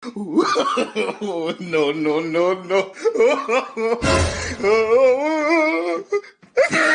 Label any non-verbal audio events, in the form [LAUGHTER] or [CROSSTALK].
[LAUGHS] no, no, no, no. [LAUGHS]